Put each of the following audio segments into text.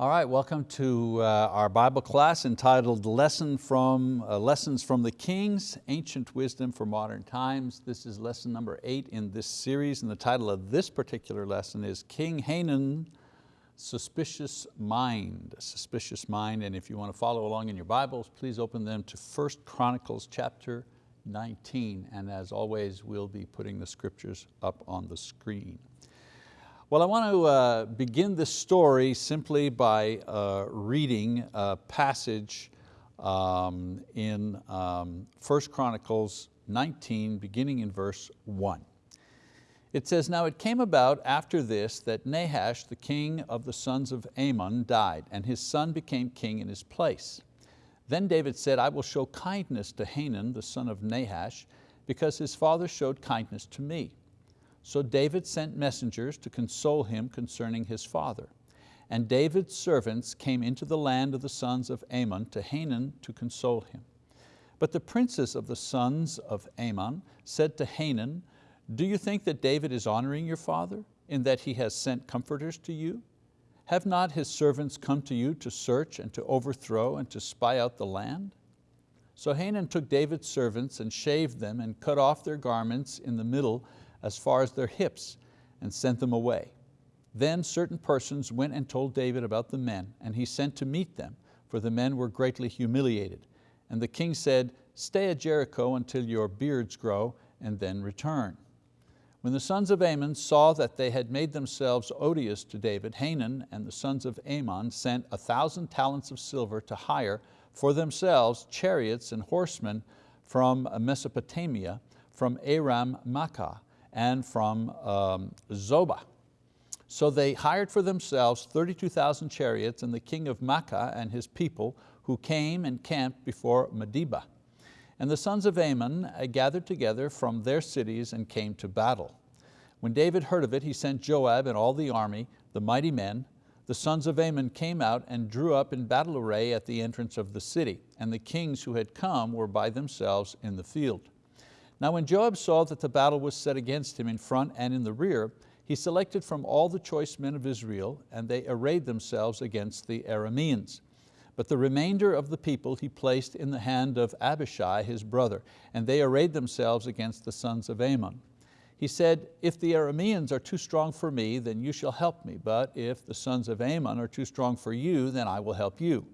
All right, welcome to uh, our Bible class entitled Lesson from, uh, Lessons from the Kings, Ancient Wisdom for Modern Times. This is lesson number eight in this series and the title of this particular lesson is King Hanun, Suspicious Mind. Suspicious Mind, and if you want to follow along in your Bibles, please open them to 1 Chronicles chapter 19. And as always, we'll be putting the scriptures up on the screen. Well, I want to uh, begin this story simply by uh, reading a passage um, in um, 1 Chronicles 19, beginning in verse one. It says, now it came about after this that Nahash, the king of the sons of Ammon, died, and his son became king in his place. Then David said, I will show kindness to Hanun, the son of Nahash, because his father showed kindness to me. So David sent messengers to console him concerning his father. And David's servants came into the land of the sons of Ammon to Hanun to console him. But the princes of the sons of Ammon said to Hanun, do you think that David is honoring your father in that he has sent comforters to you? Have not his servants come to you to search and to overthrow and to spy out the land? So Hanun took David's servants and shaved them and cut off their garments in the middle as far as their hips and sent them away. Then certain persons went and told David about the men, and he sent to meet them, for the men were greatly humiliated. And the king said, stay at Jericho until your beards grow, and then return. When the sons of Ammon saw that they had made themselves odious to David, Hanun and the sons of Ammon sent a thousand talents of silver to hire for themselves chariots and horsemen from Mesopotamia, from Aram Maacah, and from um, Zobah. So they hired for themselves 32,000 chariots and the king of Maacah and his people who came and camped before Medeba. And the sons of Ammon uh, gathered together from their cities and came to battle. When David heard of it, he sent Joab and all the army, the mighty men. The sons of Ammon came out and drew up in battle array at the entrance of the city, and the kings who had come were by themselves in the field. Now when Joab saw that the battle was set against him in front and in the rear, he selected from all the choice men of Israel, and they arrayed themselves against the Arameans. But the remainder of the people he placed in the hand of Abishai, his brother, and they arrayed themselves against the sons of Ammon. He said, if the Arameans are too strong for me, then you shall help me, but if the sons of Ammon are too strong for you, then I will help you.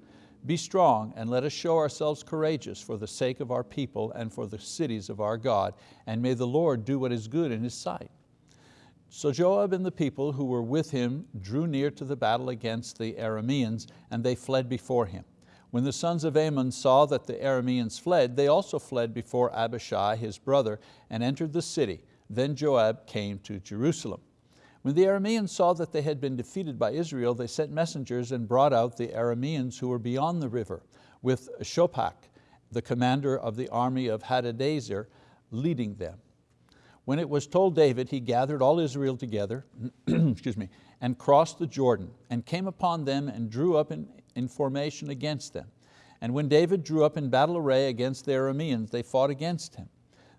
Be strong and let us show ourselves courageous for the sake of our people and for the cities of our God, and may the Lord do what is good in His sight. So Joab and the people who were with him drew near to the battle against the Arameans, and they fled before him. When the sons of Ammon saw that the Arameans fled, they also fled before Abishai, his brother, and entered the city. Then Joab came to Jerusalem. When the Arameans saw that they had been defeated by Israel, they sent messengers and brought out the Arameans who were beyond the river, with Shophach, the commander of the army of Hadadezer, leading them. When it was told David, he gathered all Israel together excuse me, and crossed the Jordan and came upon them and drew up in, in formation against them. And when David drew up in battle array against the Arameans, they fought against him.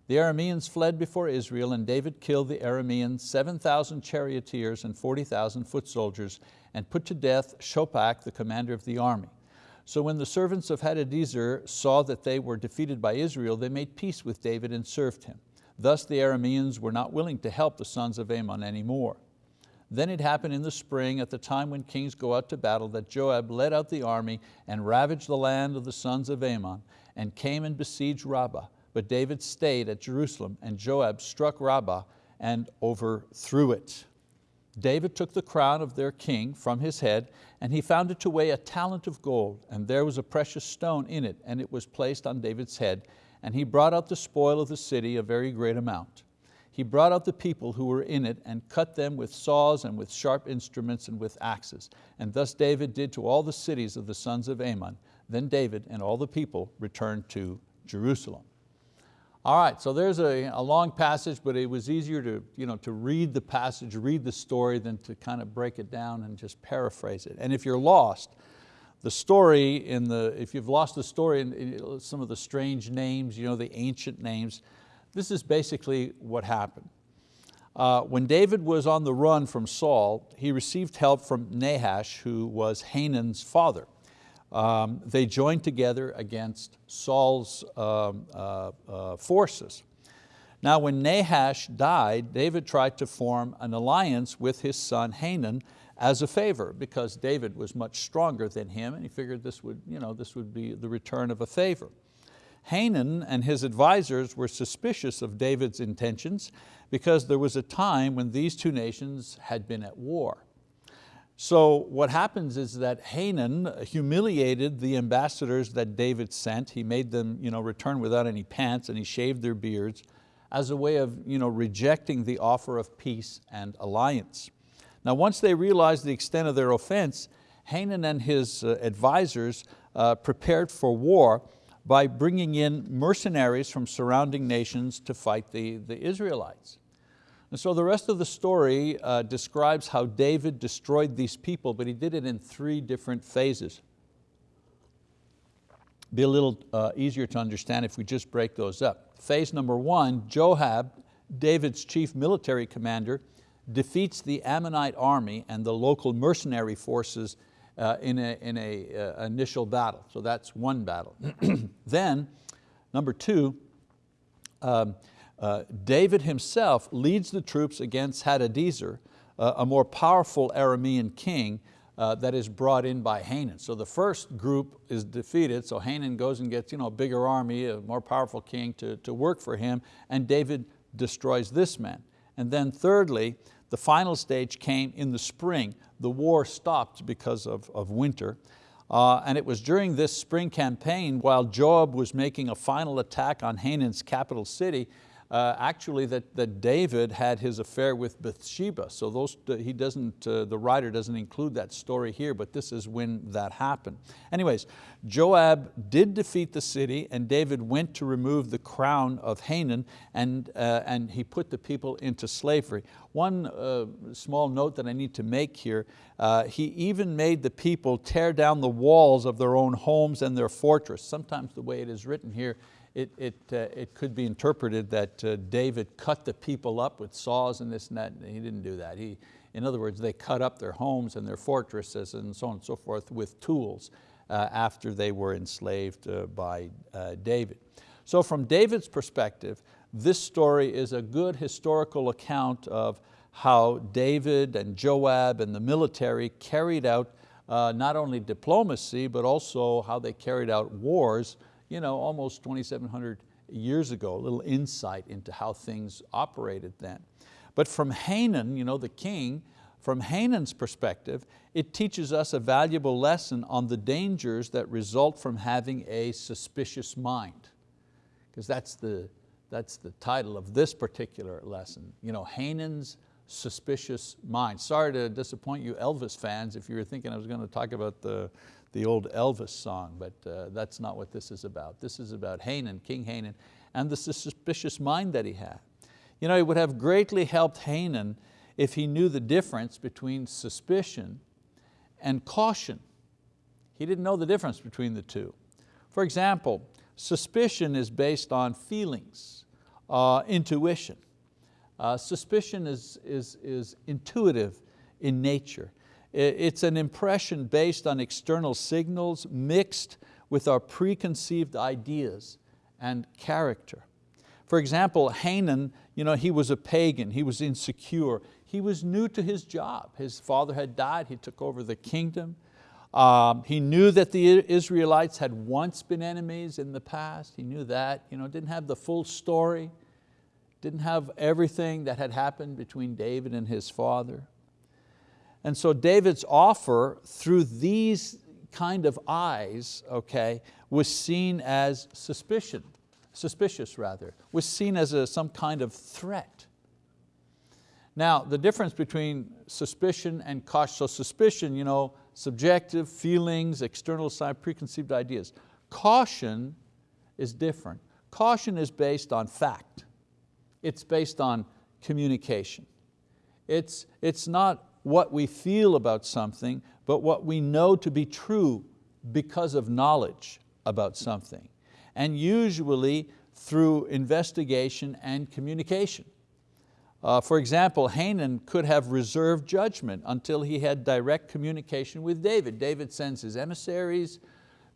The Arameans fled before Israel and David killed the Arameans, 7,000 charioteers and 40,000 foot soldiers and put to death Shophach, the commander of the army. So when the servants of Hadadezer saw that they were defeated by Israel, they made peace with David and served him. Thus the Arameans were not willing to help the sons of Ammon anymore. Then it happened in the spring at the time when kings go out to battle that Joab led out the army and ravaged the land of the sons of Ammon and came and besieged Rabbah. But David stayed at Jerusalem and Joab struck Rabbah and overthrew it. David took the crown of their king from his head and he found it to weigh a talent of gold and there was a precious stone in it and it was placed on David's head and he brought out the spoil of the city, a very great amount. He brought out the people who were in it and cut them with saws and with sharp instruments and with axes. And thus David did to all the cities of the sons of Ammon. Then David and all the people returned to Jerusalem. All right, so there's a, a, long passage, but it was easier to, you know, to read the passage, read the story, than to kind of break it down and just paraphrase it. And if you're lost, the story in the, if you've lost the story in some of the strange names, you know, the ancient names, this is basically what happened. Uh, when David was on the run from Saul, he received help from Nahash, who was Hanun's father. Um, they joined together against Saul's um, uh, uh, forces. Now when Nahash died, David tried to form an alliance with his son Hanun as a favor because David was much stronger than him and he figured this would, you know, this would be the return of a favor. Hanun and his advisors were suspicious of David's intentions because there was a time when these two nations had been at war. So what happens is that Hanun humiliated the ambassadors that David sent. He made them you know, return without any pants and he shaved their beards as a way of you know, rejecting the offer of peace and alliance. Now once they realized the extent of their offense, Hanun and his uh, advisors uh, prepared for war by bringing in mercenaries from surrounding nations to fight the, the Israelites. And so the rest of the story uh, describes how David destroyed these people, but he did it in three different phases. Be a little uh, easier to understand if we just break those up. Phase number one, Joab, David's chief military commander, defeats the Ammonite army and the local mercenary forces uh, in an in a, uh, initial battle. So that's one battle. then, number two, um, uh, David himself leads the troops against Hadadezer, uh, a more powerful Aramean king uh, that is brought in by Hanun. So the first group is defeated, so Hanun goes and gets you know, a bigger army, a more powerful king to, to work for him, and David destroys this man. And then thirdly, the final stage came in the spring. The war stopped because of, of winter. Uh, and it was during this spring campaign while Joab was making a final attack on Hanun's capital city uh, actually that, that David had his affair with Bathsheba. So those, he doesn't, uh, the writer doesn't include that story here, but this is when that happened. Anyways, Joab did defeat the city and David went to remove the crown of Hanun and, uh, and he put the people into slavery. One uh, small note that I need to make here, uh, he even made the people tear down the walls of their own homes and their fortress. Sometimes the way it is written here, it, it, uh, it could be interpreted that uh, David cut the people up with saws and this and that. He didn't do that. He, in other words, they cut up their homes and their fortresses and so on and so forth with tools uh, after they were enslaved uh, by uh, David. So from David's perspective, this story is a good historical account of how David and Joab and the military carried out uh, not only diplomacy, but also how they carried out wars you know, almost 2,700 years ago, a little insight into how things operated then. But from Hanun, you know, the king, from Hanun's perspective, it teaches us a valuable lesson on the dangers that result from having a suspicious mind. Because that's the, that's the title of this particular lesson. You know, Hanun's suspicious mind. Sorry to disappoint you Elvis fans if you were thinking I was going to talk about the, the old Elvis song, but uh, that's not what this is about. This is about Hanun, King Hanun, and the suspicious mind that he had. You know, it would have greatly helped Hanun if he knew the difference between suspicion and caution. He didn't know the difference between the two. For example, suspicion is based on feelings, uh, intuition. Uh, suspicion is, is, is intuitive in nature. It's an impression based on external signals mixed with our preconceived ideas and character. For example, Hanun, you know, he was a pagan, he was insecure, he was new to his job. His father had died, he took over the kingdom. Um, he knew that the Israelites had once been enemies in the past, he knew that, you know, didn't have the full story, didn't have everything that had happened between David and his father. And so David's offer through these kind of eyes, okay, was seen as suspicion, suspicious rather, was seen as a, some kind of threat. Now, the difference between suspicion and caution, so suspicion, you know, subjective feelings, external side, preconceived ideas. Caution is different. Caution is based on fact. It's based on communication. It's, it's not what we feel about something, but what we know to be true because of knowledge about something. And usually through investigation and communication. Uh, for example, Hanun could have reserved judgment until he had direct communication with David. David sends his emissaries,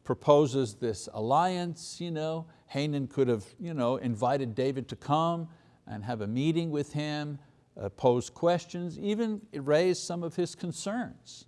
proposes this alliance. You know. Hanun could have you know, invited David to come and have a meeting with him, uh, pose questions, even raise some of his concerns.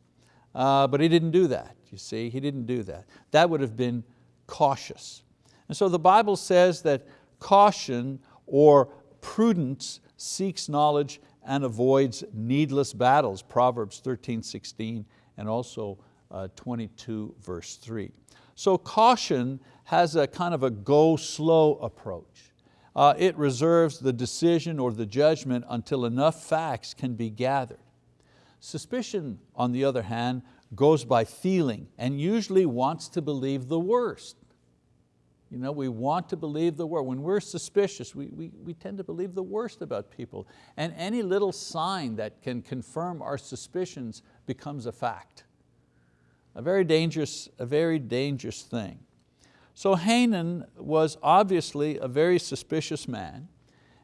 Uh, but he didn't do that, you see, he didn't do that. That would have been cautious. And so the Bible says that caution or prudence seeks knowledge and avoids needless battles, Proverbs 13, 16, and also uh, 22 verse 3. So caution has a kind of a go slow approach. Uh, it reserves the decision or the judgment until enough facts can be gathered. Suspicion, on the other hand, goes by feeling and usually wants to believe the worst. You know, we want to believe the worst. When we're suspicious, we, we, we tend to believe the worst about people. And any little sign that can confirm our suspicions becomes a fact. A very dangerous, a very dangerous thing. So Hanun was obviously a very suspicious man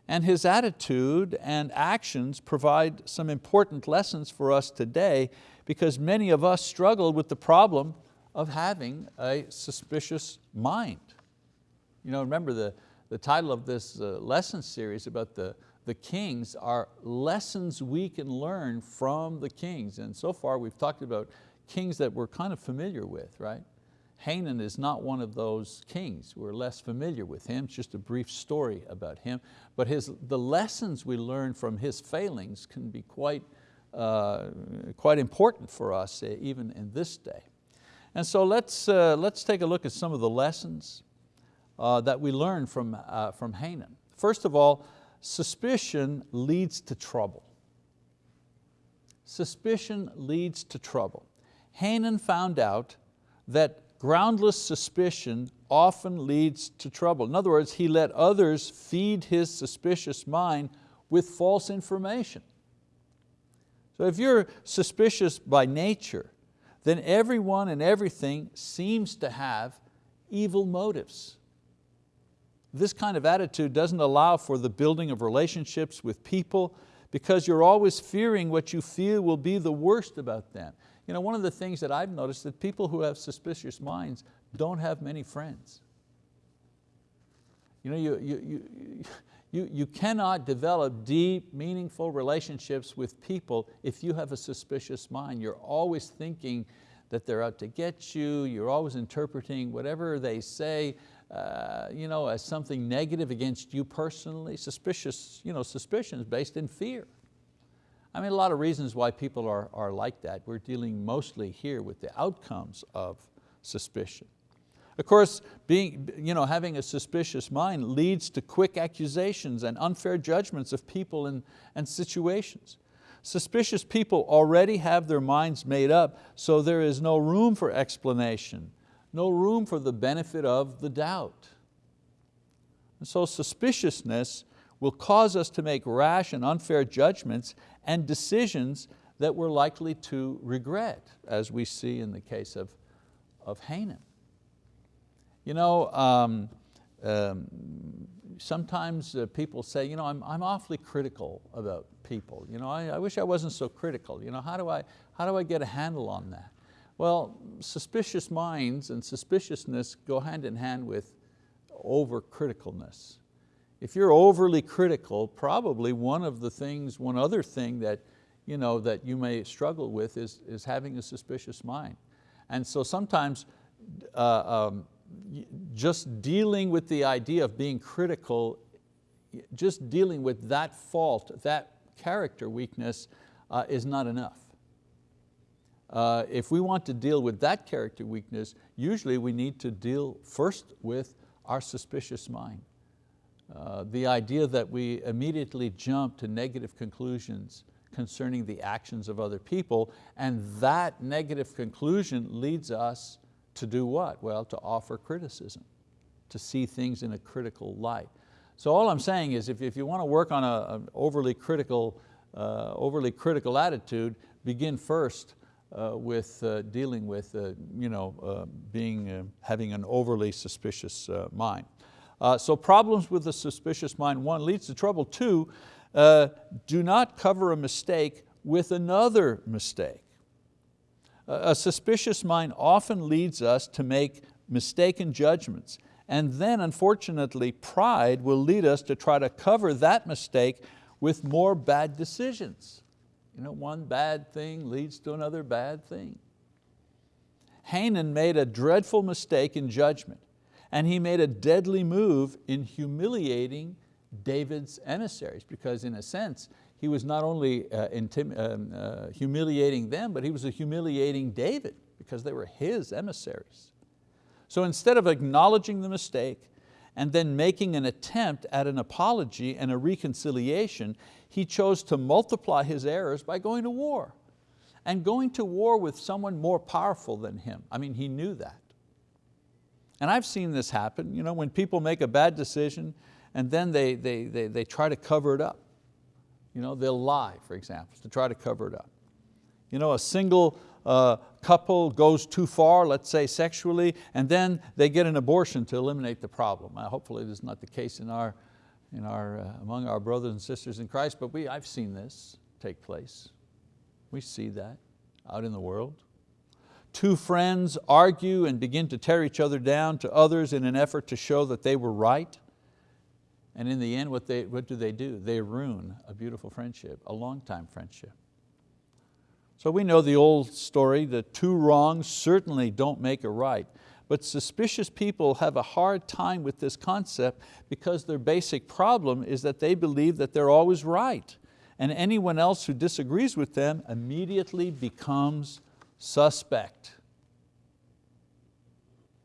and his attitude and actions provide some important lessons for us today because many of us struggle with the problem of having a suspicious mind. You know, remember the, the title of this uh, lesson series about the, the kings are lessons we can learn from the kings. And so far we've talked about kings that we're kind of familiar with, right? Hanun is not one of those kings. We're less familiar with him, it's just a brief story about him. But his, the lessons we learn from his failings can be quite, uh, quite important for us, uh, even in this day. And so let's, uh, let's take a look at some of the lessons uh, that we learn from, uh, from Hanun. First of all, suspicion leads to trouble. Suspicion leads to trouble. Hanun found out that groundless suspicion often leads to trouble. In other words, he let others feed his suspicious mind with false information. So if you're suspicious by nature, then everyone and everything seems to have evil motives. This kind of attitude doesn't allow for the building of relationships with people because you're always fearing what you feel will be the worst about them. You know, one of the things that I've noticed that people who have suspicious minds don't have many friends. You, know, you, you, you, you, you cannot develop deep, meaningful relationships with people if you have a suspicious mind. You're always thinking that they're out to get you, you're always interpreting whatever they say uh, you know, as something negative against you personally, suspicious, you know, suspicions based in fear. I mean, a lot of reasons why people are, are like that. We're dealing mostly here with the outcomes of suspicion. Of course, being, you know, having a suspicious mind leads to quick accusations and unfair judgments of people and, and situations. Suspicious people already have their minds made up, so there is no room for explanation, no room for the benefit of the doubt. And so suspiciousness will cause us to make rash and unfair judgments and decisions that we're likely to regret, as we see in the case of, of Hanun. You know, um, um, sometimes uh, people say, you know, I'm, I'm awfully critical about people. You know, I, I wish I wasn't so critical. You know, how do, I, how do I get a handle on that? Well, suspicious minds and suspiciousness go hand in hand with overcriticalness. If you're overly critical, probably one of the things, one other thing that you, know, that you may struggle with is, is having a suspicious mind. And so sometimes uh, um, just dealing with the idea of being critical, just dealing with that fault, that character weakness uh, is not enough. Uh, if we want to deal with that character weakness, usually we need to deal first with our suspicious mind. Uh, the idea that we immediately jump to negative conclusions concerning the actions of other people, and that negative conclusion leads us to do what? Well, to offer criticism, to see things in a critical light. So all I'm saying is if, if you want to work on an overly critical, uh, overly critical attitude, begin first uh, with uh, dealing with uh, you know, uh, being, having an overly suspicious mind. Uh, so problems with a suspicious mind, one, leads to trouble. Two, uh, do not cover a mistake with another mistake. A suspicious mind often leads us to make mistaken judgments and then unfortunately pride will lead us to try to cover that mistake with more bad decisions. You know, one bad thing leads to another bad thing. Hanun made a dreadful mistake in judgment and he made a deadly move in humiliating David's emissaries because in a sense, he was not only uh, um, uh, humiliating them, but he was humiliating David because they were his emissaries. So instead of acknowledging the mistake and then making an attempt at an apology and a reconciliation, he chose to multiply his errors by going to war and going to war with someone more powerful than him. I mean, he knew that. And I've seen this happen, you know, when people make a bad decision and then they, they, they, they try to cover it up. You know, they'll lie, for example, to try to cover it up. You know, a single uh, couple goes too far, let's say sexually, and then they get an abortion to eliminate the problem. Uh, hopefully this is not the case in our, in our, uh, among our brothers and sisters in Christ, but we, I've seen this take place. We see that out in the world. Two friends argue and begin to tear each other down to others in an effort to show that they were right. And in the end, what, they, what do they do? They ruin a beautiful friendship, a long time friendship. So we know the old story, the two wrongs certainly don't make a right, but suspicious people have a hard time with this concept because their basic problem is that they believe that they're always right and anyone else who disagrees with them immediately becomes suspect.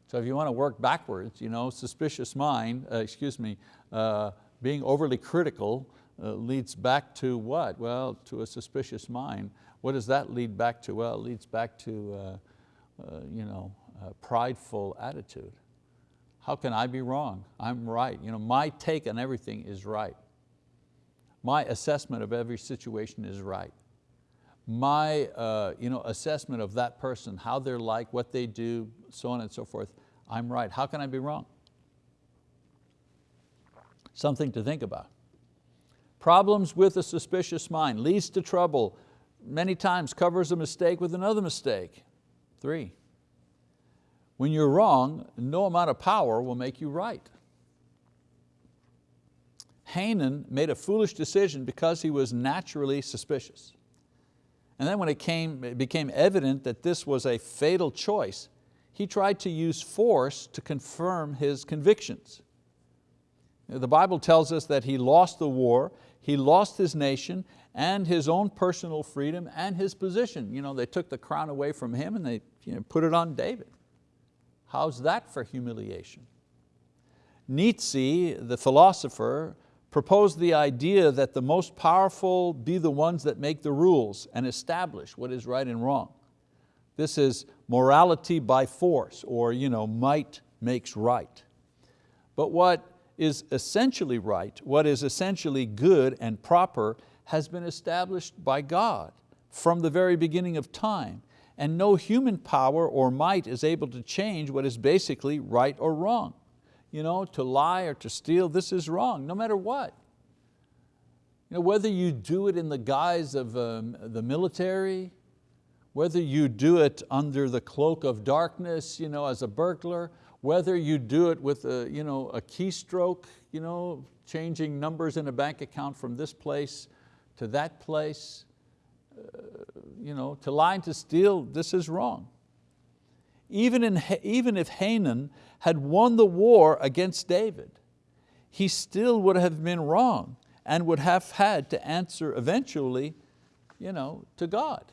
So if you want to work backwards, you know, suspicious mind, uh, excuse me, uh, being overly critical uh, leads back to what? Well, to a suspicious mind. What does that lead back to? Well, it leads back to uh, uh, you know, prideful attitude. How can I be wrong? I'm right. You know, my take on everything is right. My assessment of every situation is right. My uh, you know, assessment of that person, how they're like, what they do, so on and so forth, I'm right. How can I be wrong? Something to think about. Problems with a suspicious mind leads to trouble many times covers a mistake with another mistake. Three, when you're wrong, no amount of power will make you right. Hanun made a foolish decision because he was naturally suspicious. And then when it, came, it became evident that this was a fatal choice, he tried to use force to confirm his convictions. The Bible tells us that he lost the war, he lost his nation, and his own personal freedom and his position. You know, they took the crown away from him and they you know, put it on David. How's that for humiliation? Nietzsche, the philosopher, proposed the idea that the most powerful be the ones that make the rules and establish what is right and wrong. This is morality by force or you know, might makes right. But what is essentially right, what is essentially good and proper has been established by God from the very beginning of time and no human power or might is able to change what is basically right or wrong. You know, to lie or to steal, this is wrong, no matter what. You know, whether you do it in the guise of um, the military, whether you do it under the cloak of darkness you know, as a burglar, whether you do it with a, you know, a keystroke, you know, changing numbers in a bank account from this place to that place, uh, you know, to lie and to steal, this is wrong. Even, in, even if Hanun had won the war against David, he still would have been wrong and would have had to answer eventually you know, to God.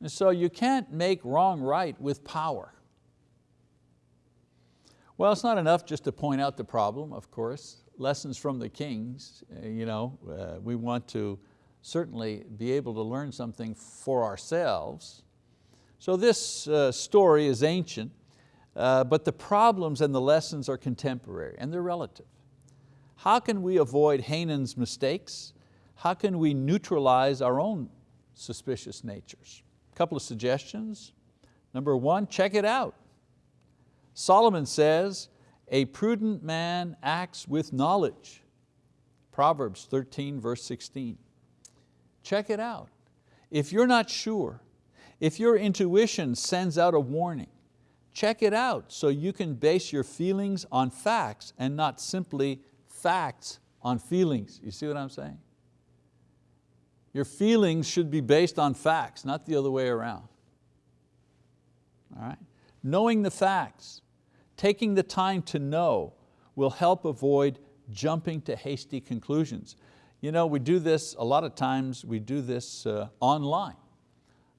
And so you can't make wrong right with power. Well, it's not enough just to point out the problem, of course lessons from the kings, uh, you know, uh, we want to certainly be able to learn something for ourselves. So this uh, story is ancient, uh, but the problems and the lessons are contemporary and they're relative. How can we avoid Hanun's mistakes? How can we neutralize our own suspicious natures? A couple of suggestions. Number one, check it out. Solomon says, a prudent man acts with knowledge. Proverbs 13 verse 16. Check it out. If you're not sure, if your intuition sends out a warning, check it out so you can base your feelings on facts and not simply facts on feelings. You see what I'm saying? Your feelings should be based on facts, not the other way around. All right? Knowing the facts, taking the time to know will help avoid jumping to hasty conclusions. You know, we do this, a lot of times we do this uh, online.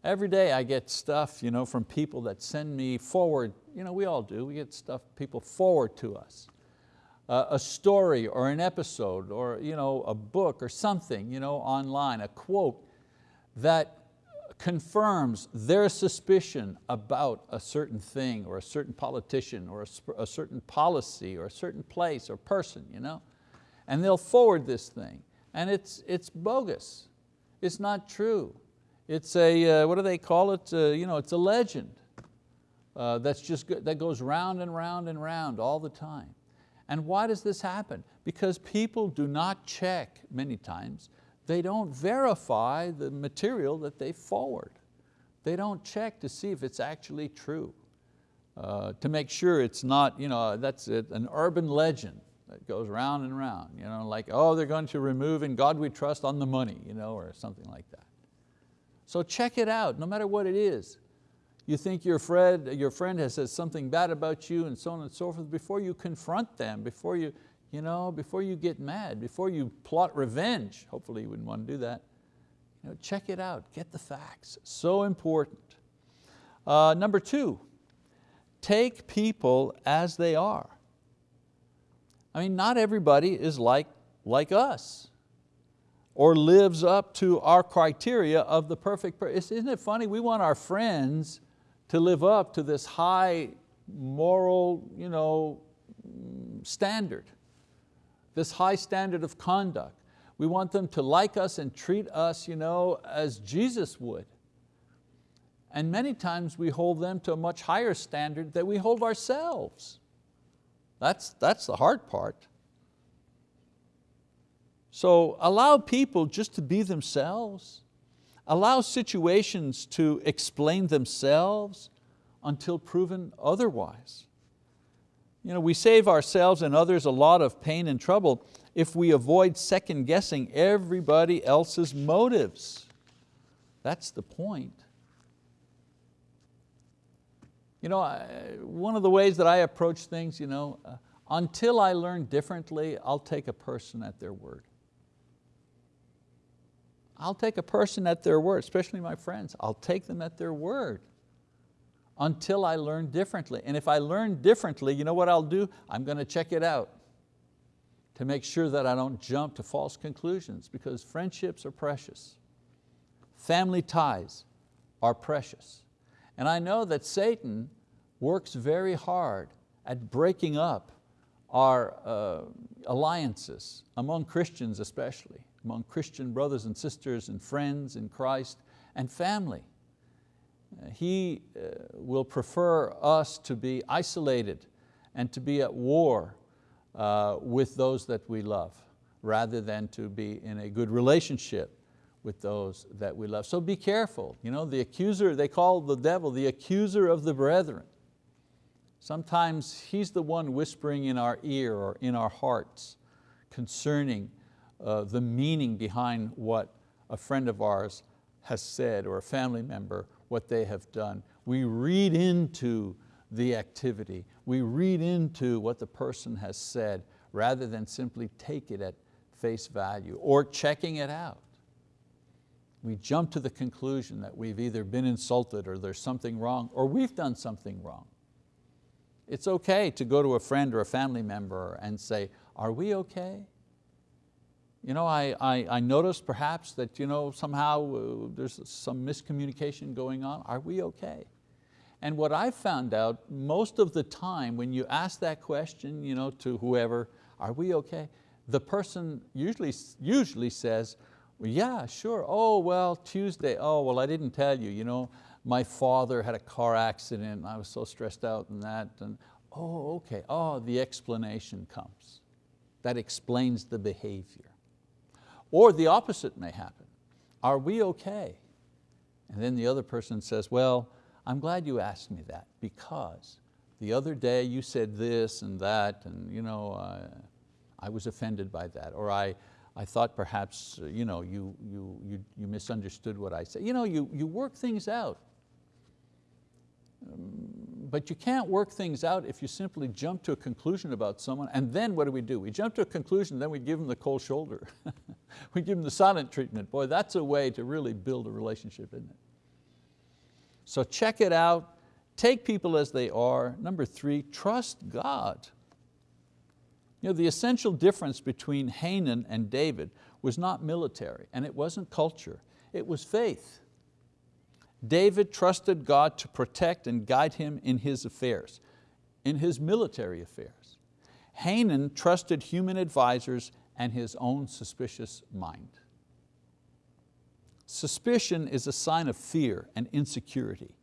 Every day I get stuff you know, from people that send me forward, you know, we all do, we get stuff people forward to us. Uh, a story or an episode or you know, a book or something you know, online, a quote that confirms their suspicion about a certain thing or a certain politician or a, a certain policy or a certain place or person. You know? And they'll forward this thing and it's, it's bogus. It's not true. It's a, uh, what do they call it? Uh, you know, it's a legend uh, that's just, that goes round and round and round all the time. And why does this happen? Because people do not check many times, they don't verify the material that they forward. They don't check to see if it's actually true, uh, to make sure it's not, you know, that's an urban legend that goes round and round, you know, like, oh, they're going to remove in God we trust on the money, you know, or something like that. So check it out, no matter what it is. You think your friend, your friend has said something bad about you and so on and so forth, before you confront them, before you, you know, before you get mad, before you plot revenge, hopefully you wouldn't want to do that, you know, check it out, get the facts, so important. Uh, number two, take people as they are. I mean, not everybody is like, like us or lives up to our criteria of the perfect person. Isn't it funny? We want our friends to live up to this high moral you know, standard, this high standard of conduct. We want them to like us and treat us you know, as Jesus would. And many times we hold them to a much higher standard that we hold ourselves. That's, that's the hard part. So allow people just to be themselves. Allow situations to explain themselves until proven otherwise. You know, we save ourselves and others a lot of pain and trouble if we avoid second guessing everybody else's motives. That's the point. You know, one of the ways that I approach things, you know, uh, until I learn differently, I'll take a person at their word. I'll take a person at their word, especially my friends. I'll take them at their word until I learn differently. And if I learn differently, you know what I'll do? I'm going to check it out to make sure that I don't jump to false conclusions because friendships are precious. Family ties are precious. And I know that Satan works very hard at breaking up our uh, alliances, among Christians especially among Christian brothers and sisters and friends in Christ and family. Uh, he uh, will prefer us to be isolated and to be at war uh, with those that we love rather than to be in a good relationship with those that we love. So be careful. You know, the accuser, they call the devil the accuser of the brethren. Sometimes he's the one whispering in our ear or in our hearts concerning uh, the meaning behind what a friend of ours has said or a family member, what they have done. We read into the activity. We read into what the person has said rather than simply take it at face value or checking it out. We jump to the conclusion that we've either been insulted or there's something wrong or we've done something wrong. It's okay to go to a friend or a family member and say, are we okay? You know, I, I, I noticed perhaps that you know, somehow uh, there's some miscommunication going on. Are we okay? And what I found out, most of the time when you ask that question you know, to whoever, are we okay? The person usually, usually says, well, yeah, sure. Oh, well, Tuesday, oh, well, I didn't tell you. you know, my father had a car accident and I was so stressed out and that. And, oh, okay, oh, the explanation comes. That explains the behavior. Or the opposite may happen. Are we okay? And then the other person says, well, I'm glad you asked me that because the other day you said this and that and you know, uh, I was offended by that. Or I, I thought perhaps uh, you, know, you, you, you, you misunderstood what I said. You, know, you, you work things out. Um, but you can't work things out if you simply jump to a conclusion about someone and then what do we do? We jump to a conclusion, then we give them the cold shoulder. we give them the silent treatment. Boy, that's a way to really build a relationship, isn't it? So check it out, take people as they are. Number three, trust God. You know, the essential difference between Hanun and David was not military and it wasn't culture, it was faith. David trusted God to protect and guide him in his affairs, in his military affairs. Hanun trusted human advisors and his own suspicious mind. Suspicion is a sign of fear and insecurity.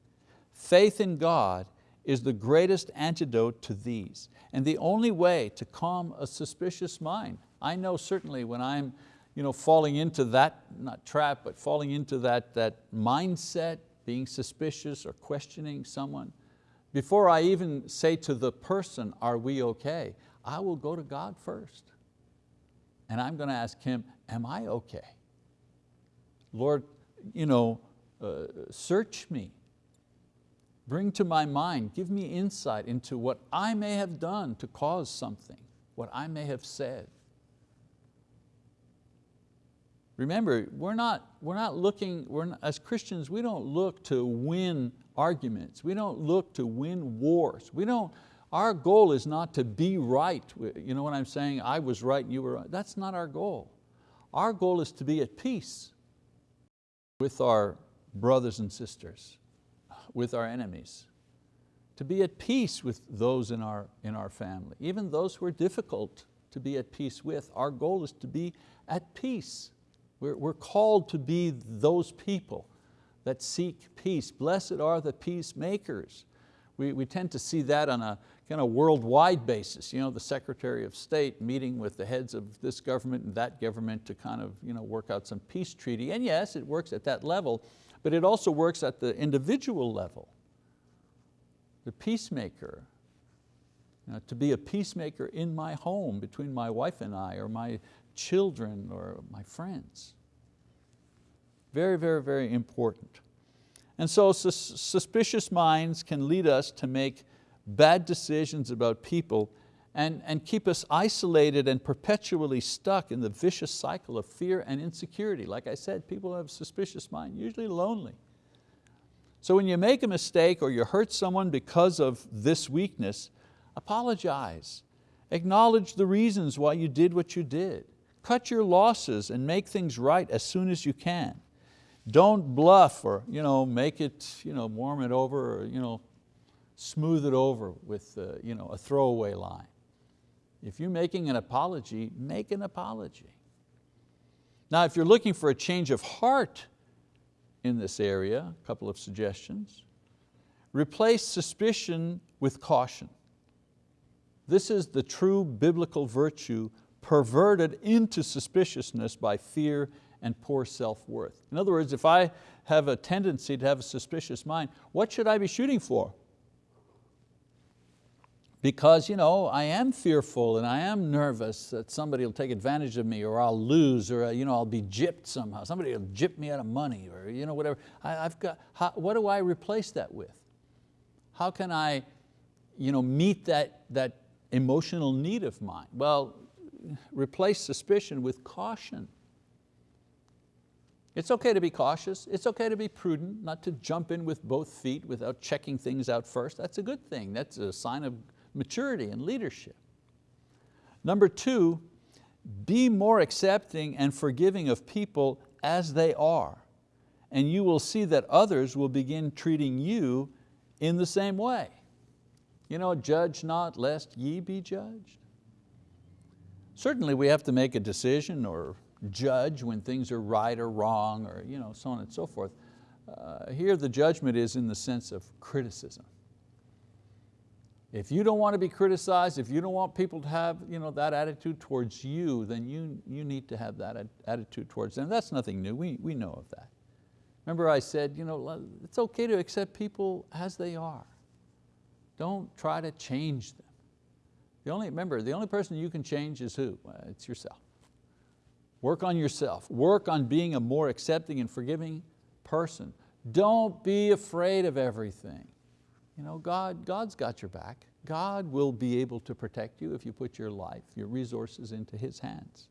Faith in God is the greatest antidote to these. And the only way to calm a suspicious mind, I know certainly when I'm you know, falling into that, not trap, but falling into that, that mindset, being suspicious or questioning someone, before I even say to the person, are we okay? I will go to God first. And I'm going to ask Him, am I okay? Lord, you know, uh, search me. Bring to my mind, give me insight into what I may have done to cause something, what I may have said. Remember, we're not, we're not looking, we're not, as Christians, we don't look to win arguments. We don't look to win wars. We don't, our goal is not to be right. You know what I'm saying? I was right and you were right. That's not our goal. Our goal is to be at peace with our brothers and sisters, with our enemies, to be at peace with those in our, in our family, even those who are difficult to be at peace with. Our goal is to be at peace. We're, we're called to be those people that seek peace. Blessed are the peacemakers. We, we tend to see that on a kind of worldwide basis. You know, the Secretary of State meeting with the heads of this government and that government to kind of you know, work out some peace treaty. And yes, it works at that level, but it also works at the individual level. The peacemaker, you know, to be a peacemaker in my home between my wife and I or my children or my friends. Very, very, very important. And so sus suspicious minds can lead us to make bad decisions about people and, and keep us isolated and perpetually stuck in the vicious cycle of fear and insecurity. Like I said, people have a suspicious mind, usually lonely. So when you make a mistake or you hurt someone because of this weakness, apologize. Acknowledge the reasons why you did what you did. Cut your losses and make things right as soon as you can. Don't bluff or you know, make it, you know, warm it over or you know, smooth it over with uh, you know, a throwaway line. If you're making an apology, make an apology. Now if you're looking for a change of heart in this area, a couple of suggestions. Replace suspicion with caution. This is the true biblical virtue perverted into suspiciousness by fear and poor self-worth. In other words, if I have a tendency to have a suspicious mind, what should I be shooting for? Because you know, I am fearful and I am nervous that somebody will take advantage of me or I'll lose or you know, I'll be gypped somehow. Somebody will gyp me out of money or you know, whatever. I, have got, how, what do I replace that with? How can I you know, meet that, that emotional need of mine? Well, replace suspicion with caution. It's okay to be cautious, it's okay to be prudent, not to jump in with both feet without checking things out first. That's a good thing, that's a sign of maturity and leadership. Number two, be more accepting and forgiving of people as they are, and you will see that others will begin treating you in the same way. You know, judge not lest ye be judged. Certainly we have to make a decision or judge when things are right or wrong or you know, so on and so forth. Uh, here the judgment is in the sense of criticism. If you don't want to be criticized, if you don't want people to have you know, that attitude towards you, then you, you need to have that attitude towards them. That's nothing new, we, we know of that. Remember I said, you know, it's okay to accept people as they are. Don't try to change them. The only, remember, the only person you can change is who? Uh, it's yourself. Work on yourself. Work on being a more accepting and forgiving person. Don't be afraid of everything. You know, God, God's got your back. God will be able to protect you if you put your life, your resources into His hands.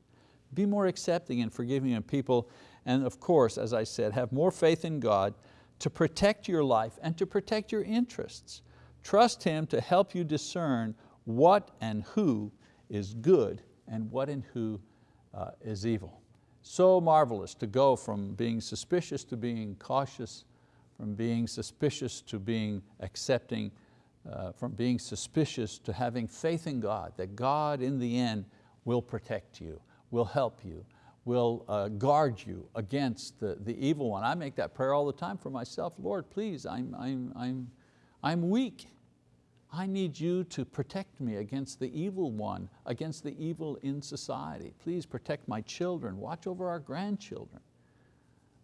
Be more accepting and forgiving of people, and of course, as I said, have more faith in God to protect your life and to protect your interests. Trust Him to help you discern what and who is good and what and who uh, is evil. So marvelous to go from being suspicious to being cautious, from being suspicious to being accepting, uh, from being suspicious to having faith in God, that God in the end will protect you, will help you, will uh, guard you against the, the evil one. I make that prayer all the time for myself. Lord, please, I'm, I'm, I'm, I'm weak. I need you to protect me against the evil one, against the evil in society. Please protect my children, watch over our grandchildren.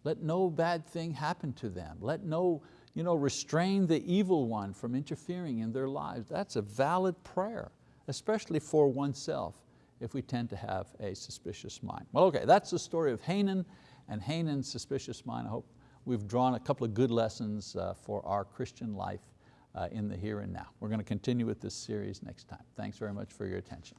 Let no bad thing happen to them. Let no, you know, restrain the evil one from interfering in their lives. That's a valid prayer, especially for oneself if we tend to have a suspicious mind. Well, okay, that's the story of Hanun and Hanun's suspicious mind. I hope we've drawn a couple of good lessons uh, for our Christian life Uh, in the here and now. We're going to continue with this series next time. Thanks very much for your attention.